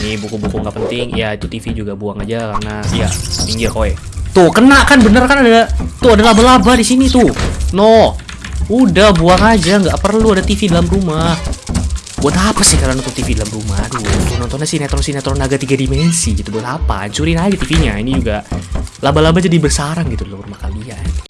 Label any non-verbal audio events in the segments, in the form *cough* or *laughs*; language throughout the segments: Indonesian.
Ini buku-buku nggak penting. Ya itu TV juga buang aja karena ya minggir kowe. Tuh kena kan bener kan ada tuh ada laba-laba di sini tuh. No. Udah buang aja nggak perlu ada TV dalam rumah. Buat apa sih kalian nonton TV dalam rumah? Aduh, nontonnya sinetron-sinetron naga tiga dimensi gitu. Buat apa? Hancurin aja TV-nya. Ini juga laba-laba jadi bersarang gitu di rumah kalian.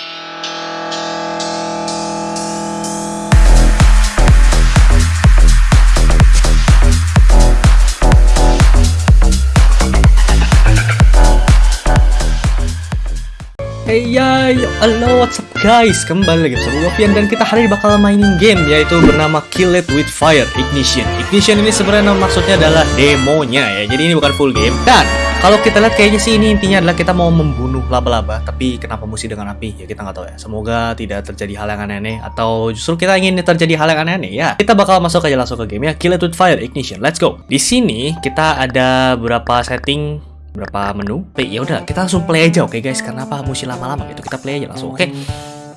Hey ya, halo what's up guys? Kembali lagi bersama gue Pian dan kita hari ini bakal mainin game Yaitu bernama Kill It With Fire Ignition. Ignition ini sebenarnya maksudnya adalah demonya ya. Jadi ini bukan full game. Dan kalau kita lihat kayaknya sih ini intinya adalah kita mau membunuh laba-laba Tapi kenapa mesti dengan api? Ya kita nggak tahu ya. Semoga tidak terjadi hal yang aneh-aneh Atau justru kita ingin terjadi hal yang aneh-aneh ya. Kita bakal masuk aja langsung ke game ya. Kill It With Fire Ignition. Let's go. Di sini kita ada beberapa setting berapa menu. Play ya udah kita langsung play aja oke okay, guys? Karena apa? Mesti lama-lama gitu kita play aja langsung oke? Okay?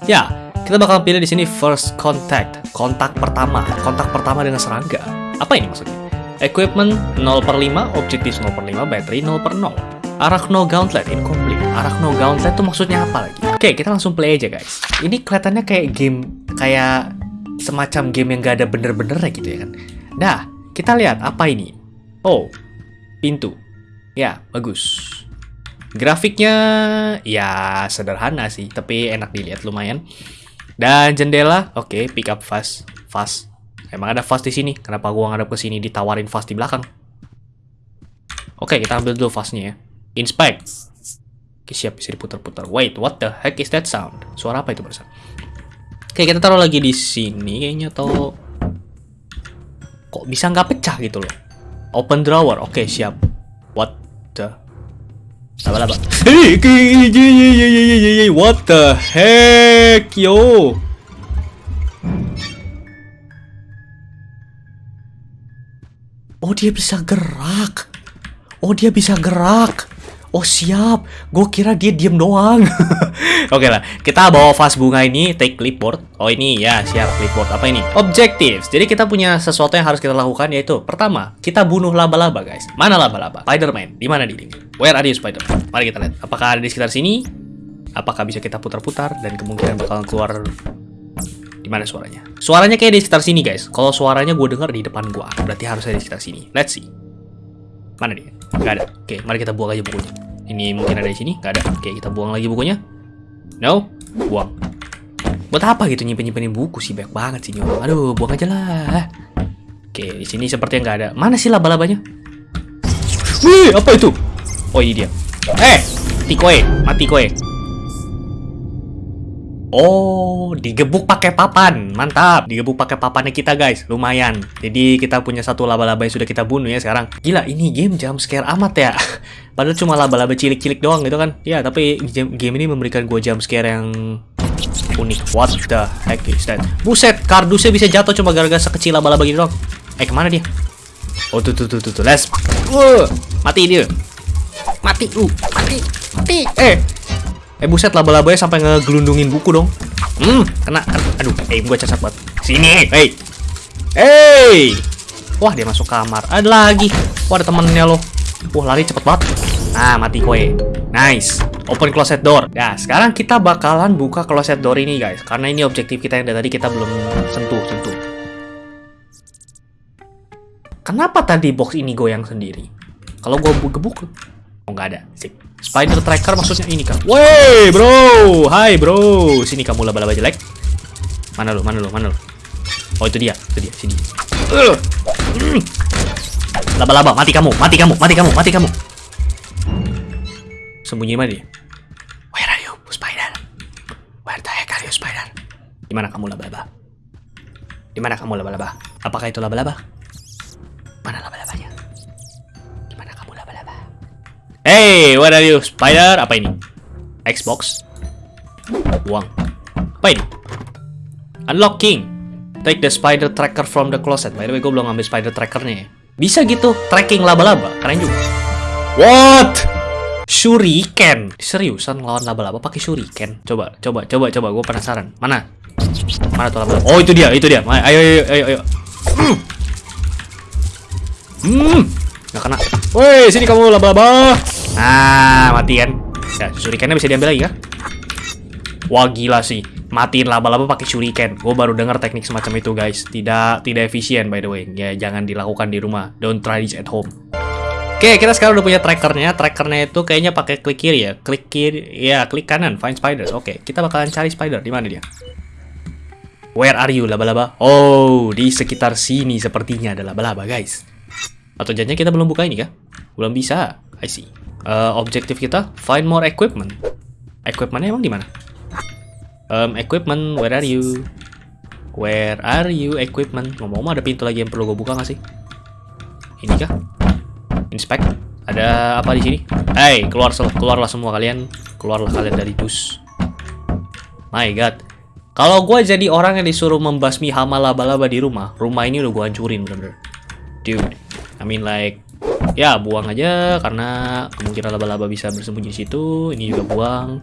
ya kita bakal pilih di sini first contact. Kontak pertama. Kontak pertama dengan serangga. Apa ini maksudnya? Equipment 0 per 5 objektif 0 per 5 battery 0 per 0 Arachno Gauntlet incomplete. Arachno Gauntlet itu maksudnya apa lagi? Oke okay, kita langsung play aja guys. Ini kelihatannya kayak game kayak semacam game yang gak ada bener-bener gitu ya kan? Nah kita lihat apa ini? Oh pintu Ya, bagus. Grafiknya ya sederhana sih, tapi enak dilihat lumayan. Dan jendela, oke, okay, pick up fast, fast. Emang ada fast di sini. Kenapa gua ngadep ke sini ditawarin fast di belakang? Oke, okay, kita ambil dulu fastnya ya. Inspect. Oke, siap bisa diputar-putar. Wait, what the heck is that sound? Suara apa itu barusan? Oke, kita taruh lagi di sini kayaknya atau kok bisa nggak pecah gitu loh. Open drawer. Oke, siap. The Laba-laba. Hey, what the heck, yo? Oh, dia bisa gerak. Oh, dia bisa gerak. Oh siap, gue kira dia diem doang. *laughs* Oke okay lah, kita bawa vas bunga ini, take clipboard. Oh ini ya, siap clipboard. Apa ini? Objectives. Jadi kita punya sesuatu yang harus kita lakukan yaitu pertama, kita bunuh laba-laba guys. Mana laba-laba? Spiderman. Di mana di Where are you Spider? Mari kita lihat. Apakah ada di sekitar sini? Apakah bisa kita putar-putar dan kemungkinan bakal keluar di mana suaranya? Suaranya kayak di sekitar sini guys. Kalau suaranya gue dengar di depan gue, berarti harus ada di sekitar sini. Let's see. Mana dia? Gak ada. Oke, mari kita buang aja bukunya. Ini mungkin ada di sini? Gak ada. Oke, kita buang lagi bukunya. No, buang. Buat apa gitu nyimpen-nyimpenin buku sih? Banyak banget sih nyolong. Aduh, buang aja lah. Oke, di sini seperti yang nggak ada. Mana sih laba-labanya? Wih, apa itu? Oh, ini dia. Eh, mati koe, mati koe. Oh, digebuk pakai papan. Mantap. Digebuk pakai papannya kita, guys. Lumayan. Jadi kita punya satu laba-laba yang sudah kita bunuh ya sekarang. Gila, ini game jump scare amat ya. *laughs* Padahal cuma laba-laba cilik-cilik doang gitu kan. Ya, tapi game ini memberikan gue jump scare yang unik. What the heck is that? Buset, kardusnya bisa jatuh cuma gara-gara sekecil laba-laba gitu doang. Eh, ke mana dia? Oh, tuh, tuh, tuh, tuh, tuh. Let's... Uh, mati dia. Mati, uh, mati, mati. Eh, Eh buset laba-labanya sampai ngegelundungin buku dong. Hmm, kena. Aduh, eh gua cacat banget. Sini, hey. Hey. Wah, dia masuk kamar. Ada lagi. Wah, ada temennya loh. Wah, lari cepet banget. Nah, mati kue. Nice. Open closet door. Ya, sekarang kita bakalan buka closet door ini, guys. Karena ini objektif kita yang dari tadi kita belum sentuh, sentuh. Kenapa tadi box ini goyang sendiri? Kalau gua gebuk, oh nggak ada. Sip. Spider tracker maksudnya ini kan. Woi, bro. Hai, bro. Sini kamu laba-laba jelek. Mana lu? Mana lu? Mana lu? Oh, itu dia. Itu dia. Sini. Laba-laba, mati kamu. Mati kamu. Mati kamu. Mati kamu. Sembunyi mana dia? Where are you, spider? Where the heck are you, spider? Di mana kamu laba-laba? Di mana kamu laba-laba? Apakah itu laba-laba? Mana laba-labanya? Hey, what are you? Spider? Apa ini? Xbox? Uang. Apa ini? Unlocking. Take the spider tracker from the closet. By the way, gue belum ngambil spider trackernya ya. Bisa gitu, tracking laba-laba. Keren juga. What? Shuriken. Seriusan lawan laba-laba pakai shuriken? Coba, coba, coba, coba. Gue penasaran. Mana? Mana tuh laba-laba? Oh, itu dia, itu dia. Ayo, ayo, ayo, ayo. Hmm. Nggak kena. Woi, sini kamu laba-laba. Nah, mati kan. Ya, shurikennya bisa diambil lagi kah? Wah, gila sih. Matiin laba-laba pakai shuriken. Gue baru dengar teknik semacam itu, guys. Tidak tidak efisien by the way. Ya, jangan dilakukan di rumah. Don't try this at home. Oke, kita sekarang udah punya trackernya. Trackernya itu kayaknya pakai klik kiri ya. Klik kiri, ya klik kanan, find spiders. Oke, kita bakalan cari spider. Di mana dia? Where are you, laba-laba? Oh, di sekitar sini sepertinya ada laba-laba, guys. Atau jangan kita belum buka ini kah? Belum bisa. I see. Uh, objektif kita, find more equipment. Equipmentnya emang di mana? Um, equipment, where are you? Where are you, equipment? Ngomong-ngomong ada pintu lagi yang perlu gue buka nggak sih? Ini kah? Inspect. Ada apa di sini? Hey, keluar keluarlah semua kalian. Keluarlah kalian dari dus. My God. Kalau gue jadi orang yang disuruh membasmi hama laba-laba di rumah, rumah ini udah gue hancurin bener-bener. Dude, I mean like, ya buang aja karena kemungkinan laba-laba bisa bersembunyi di situ. Ini juga buang.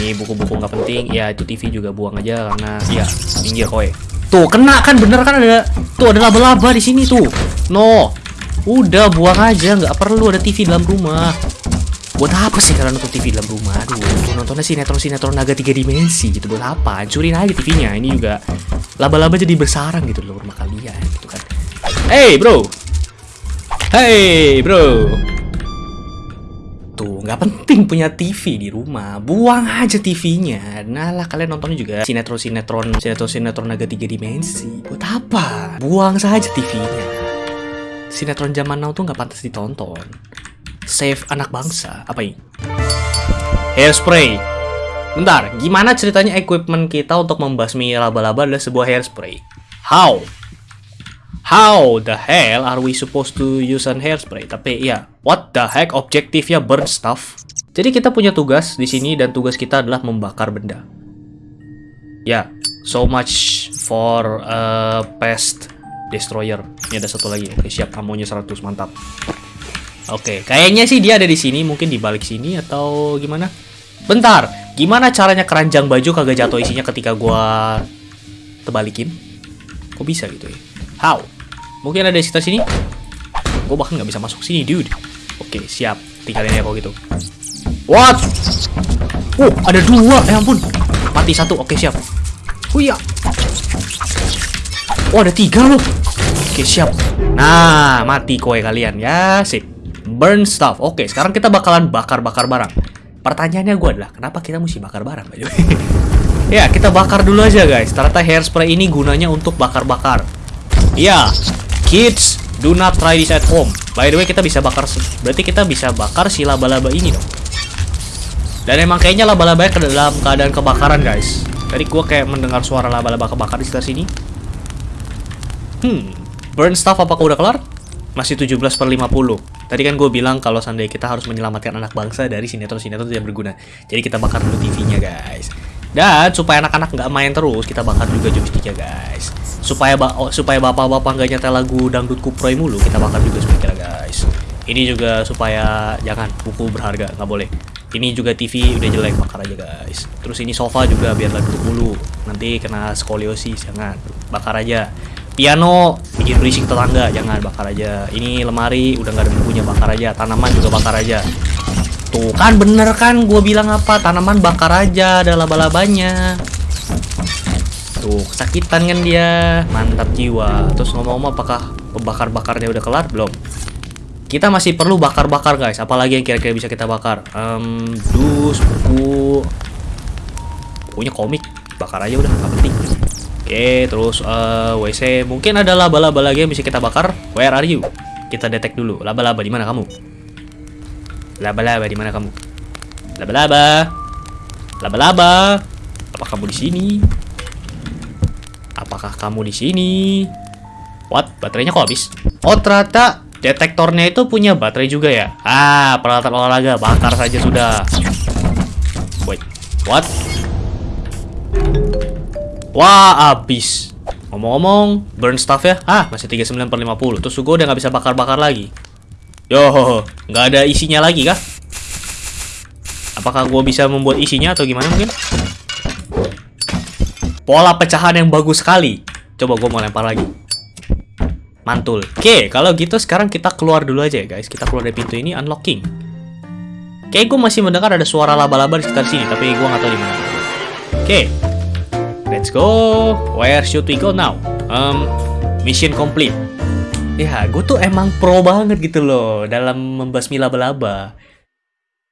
Ini buku-buku nggak penting. Ya itu TV juga buang aja karena, ya minggir kowe. Tuh kena kan bener kan ada, tuh ada laba-laba di sini tuh. No, Udah buang aja, nggak perlu ada TV dalam rumah. Buat apa sih kalian nonton TV dalam rumah? Aduh, nontonnya sinetron-sinetron naga tiga dimensi gitu. Buat apa? Hancurin aja TV-nya. Ini juga laba-laba jadi bersarang gitu loh rumah kalian gitu kan. Hey bro, hey bro. Tuh, nggak penting punya TV di rumah. Buang aja TV-nya. Nah lah kalian nontonnya juga sinetron-sinetron, sinetron-sinetron naga tiga dimensi. Buat apa? Buang saja TV-nya sinetron zaman now tuh nggak pantas ditonton. Save anak bangsa. Apa ini? Hairspray. Bentar, gimana ceritanya equipment kita untuk membasmi laba-laba adalah sebuah hairspray? How? How the hell are we supposed to use an hairspray? Tapi ya, what the heck objektifnya burn stuff? Jadi kita punya tugas di sini dan tugas kita adalah membakar benda. Ya, yeah, so much for uh, pest destroyer. Ini ada satu lagi. Oke, siap amonya 100, mantap. Oke, kayaknya sih dia ada di sini, mungkin di balik sini atau gimana? Bentar, gimana caranya keranjang baju kagak jatuh isinya ketika gua tebalikin? Kok bisa gitu ya? How? Mungkin ada di sekitar sini? Gua bahkan nggak bisa masuk sini, dude. Oke, siap. Tinggalin ya kalau gitu. What? Oh, ada dua. Eh ampun. Mati satu. Oke, siap. Huya. Oh, ada tiga loh. Oke, siap. Nah, mati kowe kalian. Ya, sip. Burn stuff. Oke, sekarang kita bakalan bakar-bakar barang. Pertanyaannya gue adalah, kenapa kita mesti bakar barang? *laughs* ya, kita bakar dulu aja, guys. Ternyata hairspray ini gunanya untuk bakar-bakar. Ya, kids, do not try this at home. By the way, kita bisa bakar... Berarti kita bisa bakar si laba-laba ini dong. Dan emang kayaknya laba-labanya ke dalam keadaan kebakaran, guys. Tadi gue kayak mendengar suara laba-laba kebakar di sekitar sini. Hmm, Burn staff apakah udah kelar? Masih 17 per 50. Tadi kan gue bilang kalau seandainya kita harus menyelamatkan anak bangsa dari sinetron-sinetron yang berguna. Jadi kita bakar dulu TV-nya guys. Dan supaya anak-anak nggak main terus, kita bakar juga joysticknya guys. Supaya ba oh, supaya bapak-bapak nggak nyetel lagu dangdut kuproy mulu, kita bakar juga speaker guys. Ini juga supaya jangan buku berharga, nggak boleh. Ini juga TV udah jelek, bakar aja guys. Terus ini sofa juga biar duduk mulu. Nanti kena skoliosis, jangan. Bakar aja piano bikin berisik tetangga jangan bakar aja ini lemari udah nggak ada bukunya bakar aja tanaman juga bakar aja tuh kan bener kan gue bilang apa? Tanaman bakar aja ada laba-labanya. Tuh kesakitan kan dia. Mantap jiwa. Terus ngomong-ngomong apakah pembakar-bakarnya udah kelar? Belum. Kita masih perlu bakar-bakar guys. Apalagi yang kira-kira bisa kita bakar? Um, dus buku. Punya komik. Bakar aja udah nggak penting. Oke, terus uh, eh, WC. Mungkin ada laba-laba lagi yang bisa kita bakar. Where are you? Kita detek dulu. Laba-laba di mana kamu? Laba-laba di mana kamu? Laba-laba. Laba-laba. Apa kamu di sini? Apakah kamu di sini? What? Baterainya kok habis? Oh, ternyata detektornya itu punya baterai juga ya? Ah, peralatan olahraga. Bakar saja sudah. Wait. What? Wah, abis. Ngomong-ngomong, burn stuff ya? Ah, masih 39 per 50. Terus gue udah nggak bisa bakar-bakar lagi. Yo, nggak ada isinya lagi kah? Apakah gue bisa membuat isinya atau gimana mungkin? Pola pecahan yang bagus sekali. Coba gue mau lempar lagi. Mantul. Oke, kalau gitu sekarang kita keluar dulu aja ya guys. Kita keluar dari pintu ini, unlocking. Oke, gue masih mendengar ada suara laba-laba di sekitar sini, tapi gue nggak tahu di mana. Oke, let's go. Where should we go now? Um, mission complete. Ya, gue tuh emang pro banget gitu loh dalam membasmi laba-laba.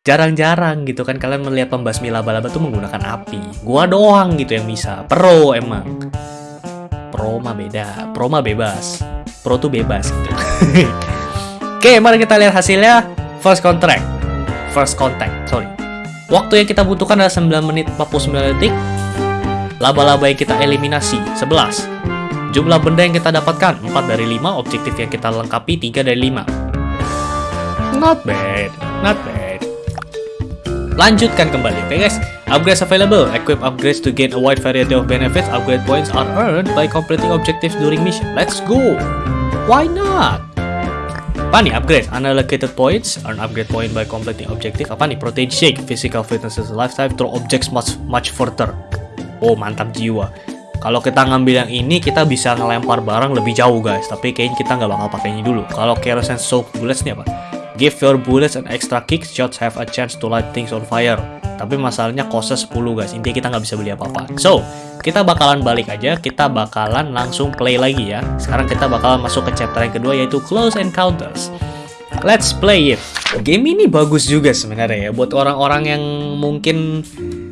Jarang-jarang gitu kan kalian melihat pembasmi laba-laba tuh menggunakan api. Gua doang gitu yang bisa. Pro emang. Pro mah beda. Pro mah bebas. Pro tuh bebas gitu. *laughs* Oke, mari kita lihat hasilnya. First contract. First contact, sorry. Waktu yang kita butuhkan adalah 9 menit 49 detik. Laba-laba yang kita eliminasi 11. Jumlah benda yang kita dapatkan 4 dari 5, objektif yang kita lengkapi 3 dari 5. Not bad, not bad. Lanjutkan kembali, oke okay guys? Upgrades available. Equip upgrades to gain a wide variety of benefits. Upgrade points are earned by completing objectives during mission. Let's go! Why not? Apa nih upgrade? Unallocated points, earn upgrade point by completing objective. Apa nih? Protein shake, physical fitness is lifetime, throw objects much much further. Oh mantap jiwa. Kalau kita ngambil yang ini, kita bisa ngelempar barang lebih jauh guys. Tapi kayaknya kita nggak bakal pakai ini dulu. Kalau kerosene soak bullets nih apa? Give your bullets an extra kick, shots have a chance to light things on fire. Tapi masalahnya kosnya 10 guys, intinya kita nggak bisa beli apa-apa. So, kita bakalan balik aja, kita bakalan langsung play lagi ya. Sekarang kita bakalan masuk ke chapter yang kedua yaitu Close Encounters. Let's play it. Game ini bagus juga sebenarnya ya, buat orang-orang yang mungkin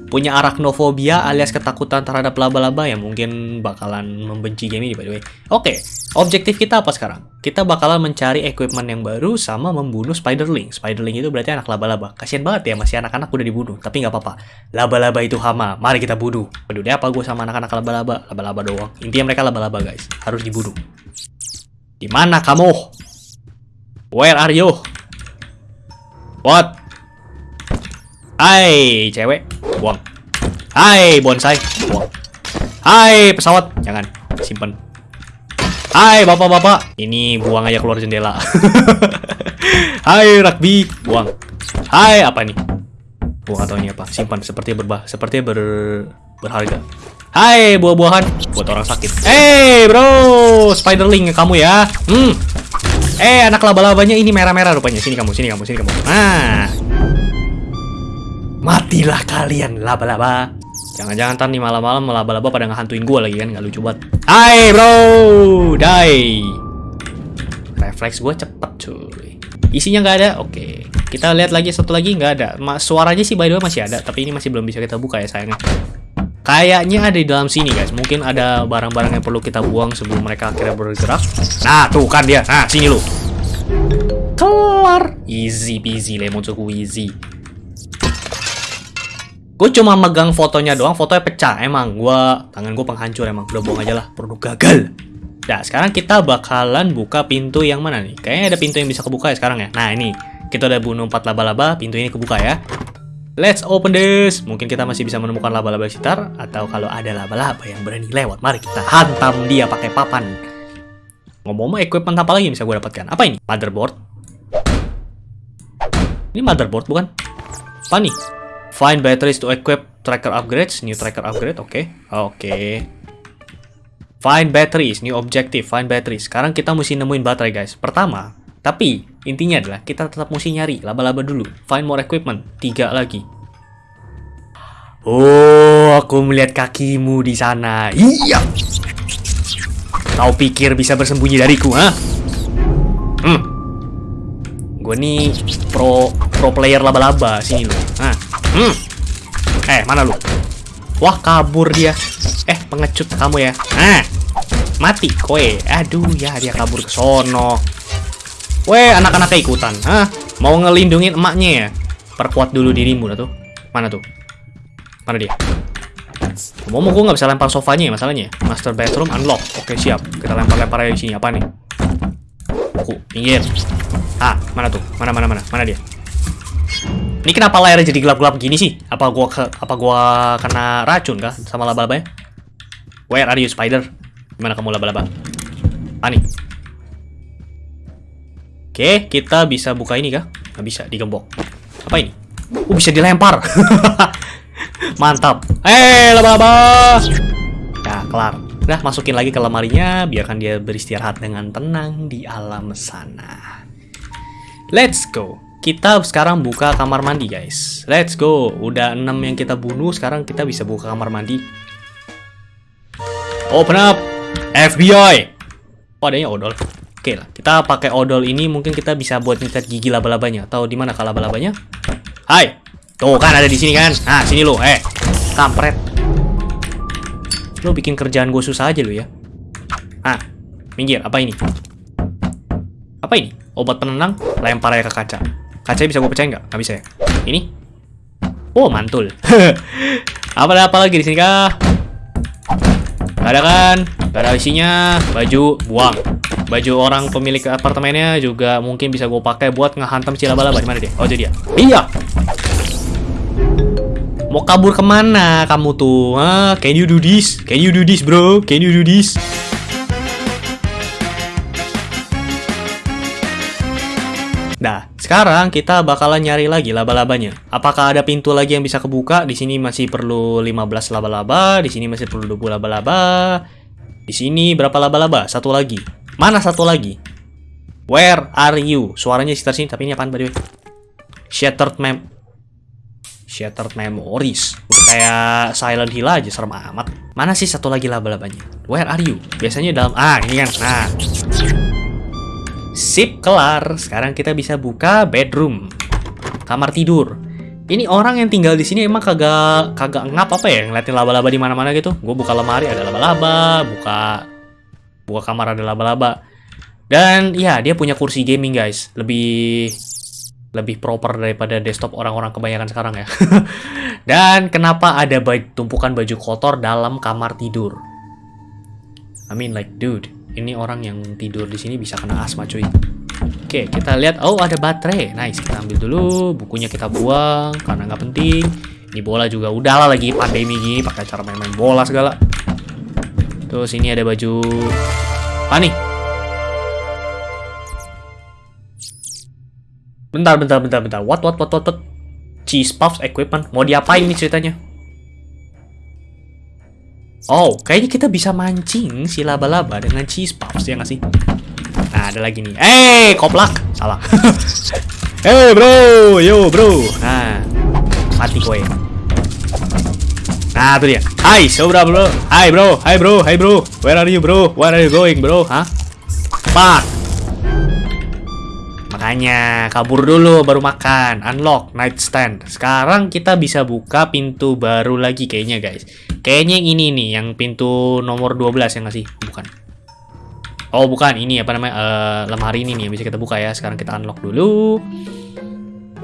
punya arachnofobia alias ketakutan terhadap laba-laba ya mungkin bakalan membenci game ini by the way. Oke, okay, objektif kita apa sekarang? Kita bakalan mencari equipment yang baru sama membunuh spiderling. Spiderling itu berarti anak laba-laba. Kasian banget ya masih anak-anak udah dibunuh, tapi nggak apa-apa. Laba-laba itu hama, mari kita bunuh. Peduli apa gue sama anak-anak laba-laba? Laba-laba doang. Intinya mereka laba-laba guys, harus dibunuh. Di mana kamu? Where are you? What? Hai, cewek. Buang. Hai, bonsai. Buang. Hai, pesawat. Jangan. Simpen. Hai, bapak-bapak. Ini buang aja keluar jendela. *laughs* Hai, rugby. Buang. Hai, apa nih? Buang atau ini apa? Simpan. Seperti berbah. Seperti ber berharga. Hai, buah-buahan. Buat orang sakit. Hey, bro. Spiderling kamu ya. Hmm. Eh, anak laba-labanya ini merah-merah rupanya. Sini kamu, sini kamu, sini kamu. Nah. Matilah kalian laba-laba. Jangan-jangan ntar nih malam-malam laba-laba pada ngehantuin gue lagi kan, nggak lucu banget. Hai bro, die. Refleks gue cepet cuy. Isinya nggak ada, oke. Kita lihat lagi satu lagi nggak ada. Ma suaranya sih by the way masih ada, tapi ini masih belum bisa kita buka ya sayangnya. Kayaknya ada di dalam sini guys. Mungkin ada barang-barang yang perlu kita buang sebelum mereka akhirnya bergerak. Nah tuh kan dia. Nah sini lu. Kelar. Easy peasy lemon cukup easy. Gue cuma megang fotonya doang, fotonya pecah. Emang gue tangan gue penghancur emang. Udah buang aja lah, produk gagal. Nah, sekarang kita bakalan buka pintu yang mana nih? Kayaknya ada pintu yang bisa kebuka ya sekarang ya. Nah, ini. Kita udah bunuh 4 laba-laba, pintu ini kebuka ya. Let's open this. Mungkin kita masih bisa menemukan laba-laba sekitar atau kalau ada laba-laba yang berani lewat, mari kita hantam dia pakai papan. Ngomong-ngomong, equipment apa lagi yang bisa gue dapatkan? Apa ini? Motherboard. Ini motherboard bukan? Apa nih? Find batteries to equip tracker upgrades. New tracker upgrade, oke. Okay. Oke. Okay. Find batteries, new objective, find batteries. Sekarang kita mesti nemuin baterai, guys. Pertama, tapi intinya adalah kita tetap mesti nyari laba-laba dulu. Find more equipment, tiga lagi. Oh, aku melihat kakimu di sana. Iya. Kau pikir bisa bersembunyi dariku, ha? Hmm. Gue nih pro pro player laba-laba sini loh. Nah. Hmm. Eh, mana lu? Wah, kabur dia. Eh, pengecut kamu ya. Nah. Mati kowe. Aduh, ya dia kabur ke sono. Weh, anak-anaknya ikutan. Hah? Mau ngelindungin emaknya ya? Perkuat dulu dirimu lah tuh. Mana tuh? Mana dia? Mau mau gue nggak bisa lempar sofanya ya masalahnya. Master bedroom unlock. Oke siap. Kita lempar-lempar aja di sini. Apa nih? Buku. Pinggir. Ah, mana tuh? Mana mana mana? Mana dia? Ini kenapa layarnya jadi gelap-gelap gini sih? Apa gua ke, apa gua kena racun kah sama laba-laba ya? Where are you spider? Gimana kamu laba-laba? Ani. Oke, kita bisa buka ini kah? Nggak bisa, digembok. Apa ini? Oh, bisa dilempar. *laughs* Mantap. Eh, laba-laba. Ya, kelar. Udah masukin lagi ke lemarinya, biarkan dia beristirahat dengan tenang di alam sana. Let's go. Kita sekarang buka kamar mandi, guys. Let's go. Udah 6 yang kita bunuh, sekarang kita bisa buka kamar mandi. Open up. FBI. Oh, adanya odol. Oke lah, kita pakai odol ini mungkin kita bisa buat nyetet gigi laba-labanya. Tahu di mana laba-labanya? Hai. Tuh kan ada di sini kan. Nah, sini lo. Eh, kampret. Lo bikin kerjaan gue susah aja lo ya. Ah, minggir. Apa ini? Apa ini? Obat penenang? Lempar aja ke kaca. Kaca bisa gue pecahin nggak? Nggak bisa ya? Ini? Oh, mantul. *laughs* apa ada apa lagi di sini kah? Gak ada kan? Gak ada isinya. Baju, buang. Baju orang pemilik apartemennya juga mungkin bisa gue pakai buat ngehantam si laba-laba. Di mana dia? Oh, jadi dia. Iya. Mau kabur ke mana kamu tuh? Hah? Can you do this? Can you do this, bro? Can you do this? Sekarang kita bakalan nyari lagi laba-labanya. Apakah ada pintu lagi yang bisa kebuka? Di sini masih perlu 15 laba-laba, di sini masih perlu 20 laba-laba. Di sini berapa laba-laba? Satu lagi. Mana satu lagi? Where are you? Suaranya sekitar sini, tapi ini apaan by the way? Shattered mem Shattered Memories. Udah kayak Silent Hill aja, serem amat. Mana sih satu lagi laba-labanya? Where are you? Biasanya dalam... Ah, ini kan. Nah. Sip, kelar. Sekarang kita bisa buka bedroom. Kamar tidur. Ini orang yang tinggal di sini emang kagak kagak ngap apa ya ngeliatin laba-laba di mana-mana gitu. Gue buka lemari ada laba-laba, buka buka kamar ada laba-laba. Dan ya, dia punya kursi gaming, guys. Lebih lebih proper daripada desktop orang-orang kebanyakan sekarang ya. *laughs* Dan kenapa ada tumpukan baju kotor dalam kamar tidur? I mean like dude, ini orang yang tidur di sini bisa kena asma cuy. Oke, kita lihat. Oh, ada baterai. Nice, kita ambil dulu. Bukunya kita buang karena nggak penting. Ini bola juga udahlah lagi pandemi gini pakai cara main-main bola segala. Terus ini ada baju. Ah nih, Bentar, bentar, bentar, bentar. What, what, what, what, what? Cheese puffs equipment. Mau diapain nih ceritanya? Oh, kayaknya kita bisa mancing si laba-laba dengan cheese puffs, ya nggak sih? Nah, ada lagi nih. Eh, hey, koplak. Salah. *laughs* Eh, hey, bro. Yo, bro. Nah, mati kowe. Nah, tuh dia. Hai, so bro, bro. Hai, bro. Hai, bro. Hai, bro. Where are you, bro? Where are you going, bro? Hah? Fuck. Makanya kabur dulu baru makan. Unlock nightstand. Sekarang kita bisa buka pintu baru lagi kayaknya guys. Kayaknya yang ini nih, yang pintu nomor 12 ya nggak sih? Bukan. Oh bukan, ini apa namanya? Uh, lemari ini nih yang bisa kita buka ya. Sekarang kita unlock dulu.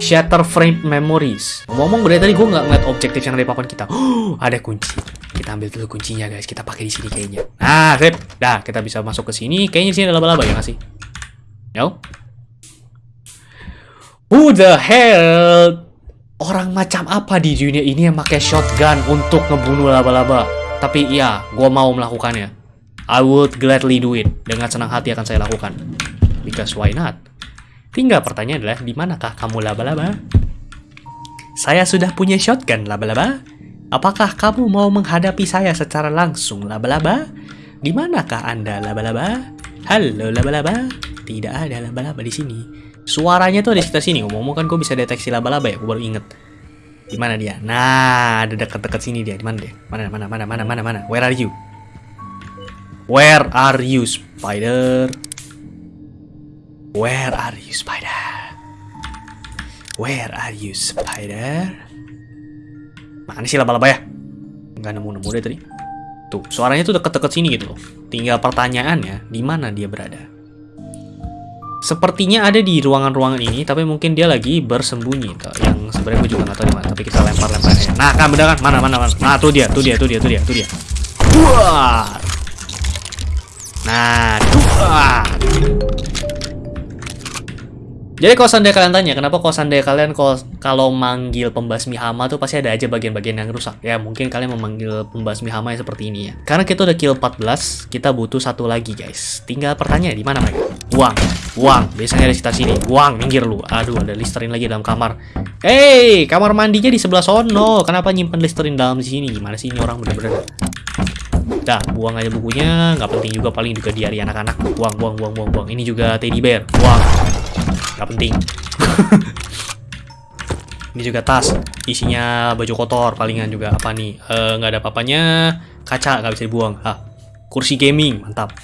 Shatter frame memories. Ngomong berarti tadi gue nggak ngeliat objektif yang ada di papan kita. Oh, *gasps* ada kunci. Kita ambil dulu kuncinya guys. Kita pakai di sini kayaknya. Nah, sip. Dah, kita bisa masuk ke sini. Kayaknya di sini ada laba-laba ya nggak sih? Yo. Who the hell? Orang macam apa di dunia ini yang pakai shotgun untuk ngebunuh laba-laba? Tapi iya, gue mau melakukannya. I would gladly do it. Dengan senang hati akan saya lakukan. Because why not? Tinggal pertanyaan adalah, di manakah kamu laba-laba? Saya sudah punya shotgun laba-laba. Apakah kamu mau menghadapi saya secara langsung laba-laba? Di manakah Anda laba-laba? Halo laba-laba. Tidak ada laba-laba di sini. Suaranya tuh ada di sekitar sini. Ngomong-ngomong kan gue bisa deteksi laba-laba ya. Gue baru inget. Di mana dia? Nah, ada dekat-dekat sini dia. Di mana dia? Mana mana mana mana mana mana? Where are you? Where are you, spider? Where are you, spider? Where are you, spider? Mana sih laba-laba ya? Enggak nemu-nemu deh tadi. Tuh, suaranya tuh deket-deket sini gitu loh. Tinggal pertanyaannya, di mana dia berada? Sepertinya ada di ruangan-ruangan ini, tapi mungkin dia lagi bersembunyi. Tuh, yang sebenarnya gue juga di tapi kita lempar-lempar aja. Nah, kan bener kan? Mana, mana, mana? Nah, tuh dia, tuh dia, tuh dia, tuh dia, tuh dia. Duar. Nah, duar. Jadi kalau seandainya kalian tanya, kenapa kalau seandainya kalian kalau manggil pembasmi hama tuh pasti ada aja bagian-bagian yang rusak. Ya mungkin kalian memanggil pembasmi hama yang seperti ini ya. Karena kita udah kill 14, kita butuh satu lagi guys. Tinggal pertanyaan di mana mereka? Uang, uang. Biasanya ada sekitar sini. Uang, minggir lu. Aduh, ada Listerin lagi dalam kamar. Hey, kamar mandinya di sebelah sono. Kenapa nyimpen Listerin dalam sini? Gimana sih ini orang bener-bener? Dah, buang aja bukunya. Nggak penting juga paling juga diari anak-anak. Buang, buang, buang, buang, buang. Ini juga teddy bear. Buang. Nggak penting. *laughs* Ini juga tas. Isinya baju kotor palingan juga. Apa nih? Eh, nggak ada apa-apanya. Kaca nggak bisa dibuang. Ah, kursi gaming. Mantap.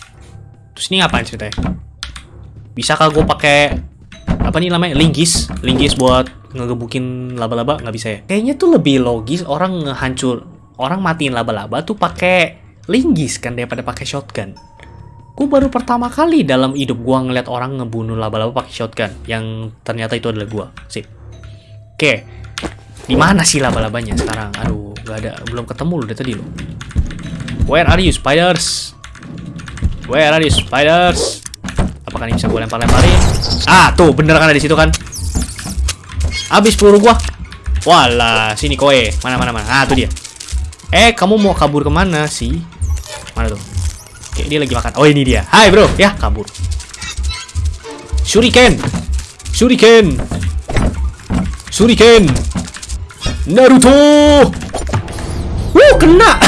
Terus ini ngapain ceritanya? Bisakah gue pakai apa nih namanya linggis linggis buat ngegebukin laba-laba nggak bisa ya kayaknya tuh lebih logis orang ngehancur orang matiin laba-laba tuh pakai linggis kan daripada pakai shotgun gue baru pertama kali dalam hidup gue ngeliat orang ngebunuh laba-laba pakai shotgun yang ternyata itu adalah gue sip oke di mana sih laba-labanya sekarang aduh nggak ada belum ketemu loh dari tadi lo where are you spiders where are you spiders Apakah ini bisa gue lempar-lemparin? Ah, tuh bener kan ada di situ kan? Habis peluru gua. Walah, sini koe. Mana mana mana. Ah, tuh dia. Eh, kamu mau kabur ke mana sih? Mana tuh? Oke, dia lagi makan. Oh, ini dia. Hai, bro. Ya, kabur. Shuriken. Shuriken. Shuriken. Naruto. Wuh, kena.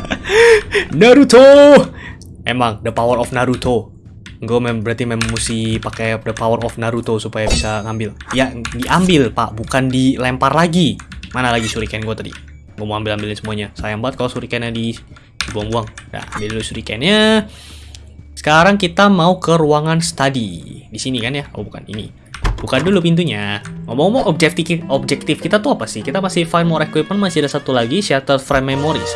*laughs* Naruto. Emang the power of Naruto gue mem berarti memang mesti pakai the power of Naruto supaya bisa ngambil ya diambil pak bukan dilempar lagi mana lagi shuriken gue tadi gue mau ambil ambilin semuanya sayang banget kalau shurikennya di dibuang-buang nah ambil dulu shurikennya sekarang kita mau ke ruangan study di sini kan ya oh bukan ini buka dulu pintunya ngomong-ngomong objektif objektif kita tuh apa sih kita masih find more equipment masih ada satu lagi shattered frame memories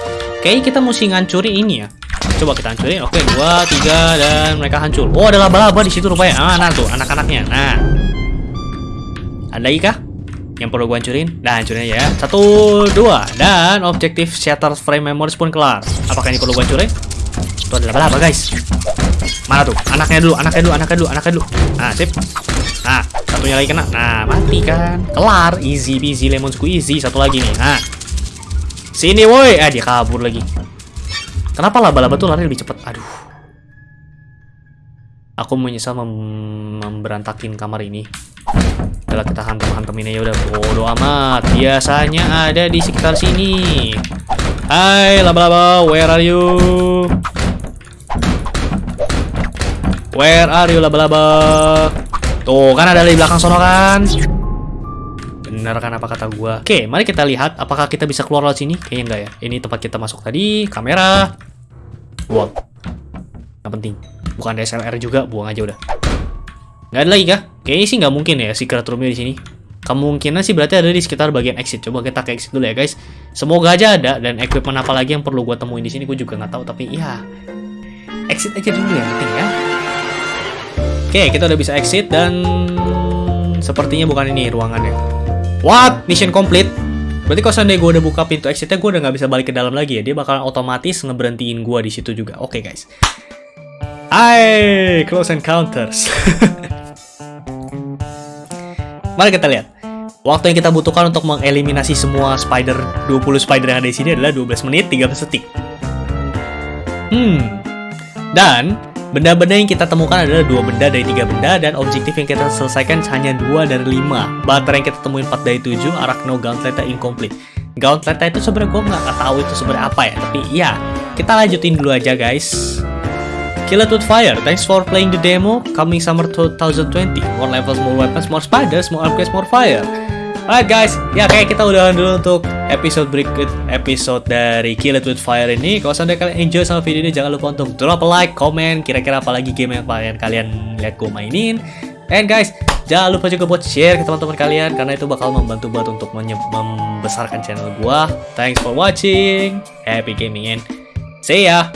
kayaknya kita mesti ngancurin ini ya Coba kita hancurin. Oke, dua, tiga, dan mereka hancur. Oh, ada laba-laba di situ rupanya. Ah, nah tuh, anak-anaknya. Nah. Ada lagi kah? Yang perlu gue hancurin? Nah, hancurin ya. Satu, dua. Dan objektif shatter frame memories pun kelar. Apakah ini perlu gue hancurin? Itu ada laba-laba, guys. Mana tuh? Anaknya dulu, anaknya dulu, anaknya dulu, anaknya dulu. Nah, sip. Nah, satunya lagi kena. Nah, mati kan. Kelar. Easy peasy lemon squeezy. Satu lagi nih. Nah. Sini, woi. Ah, dia kabur lagi. Kenapa laba-laba tuh lari lebih cepat? Aduh. Aku menyesal mem memberantakin kamar ini. Udah kita hantem-hantemin aja udah bodo amat. Biasanya ada di sekitar sini. Hai laba-laba, where are you? Where are you laba-laba? Tuh kan ada di belakang sono kan? Benar kan apa kata gua? Oke, mari kita lihat apakah kita bisa keluar lewat sini. Kayaknya enggak ya. Ini tempat kita masuk tadi. Kamera. Buang. Nggak penting. Bukan DSLR juga, buang aja udah. Nggak ada lagi kah? Kayaknya sih nggak mungkin ya secret roomnya di sini. Kemungkinan sih berarti ada di sekitar bagian exit. Coba kita ke exit dulu ya guys. Semoga aja ada dan equipment apa lagi yang perlu gua temuin di sini. Gue juga nggak tahu tapi ya exit aja dulu ya penting ya. Oke, kita udah bisa exit dan sepertinya bukan ini ruangannya. What? Mission complete? Berarti kalau seandainya gue udah buka pintu exitnya, gue udah nggak bisa balik ke dalam lagi ya. Dia bakalan otomatis ngeberhentiin gue di situ juga. Oke guys. Hai, close encounters. *laughs* Mari kita lihat. Waktu yang kita butuhkan untuk mengeliminasi semua spider 20 spider yang ada di sini adalah 12 menit 13 detik. Hmm. Dan Benda-benda yang kita temukan adalah dua benda dari tiga benda dan objektif yang kita selesaikan hanya dua dari lima. Baterai yang kita temuin 4 dari 7, Arachno Gauntlet incomplete. Gauntlet itu sebenarnya gue nggak tahu itu sebenarnya apa ya, tapi ya kita lanjutin dulu aja guys. Kill it with fire. Thanks for playing the demo. Coming summer 2020. More levels, more weapons, more spiders, more upgrades, more fire. Alright guys, ya kayak kita udah dulu untuk episode berikut episode dari Kill It With Fire ini. Kalau sampai kalian enjoy sama video ini, jangan lupa untuk drop a like, comment, kira-kira apa lagi game yang kalian kalian lihat gue mainin. And guys, jangan lupa juga buat share ke teman-teman kalian karena itu bakal membantu buat untuk membesarkan channel gua. Thanks for watching. Happy gaming and see ya.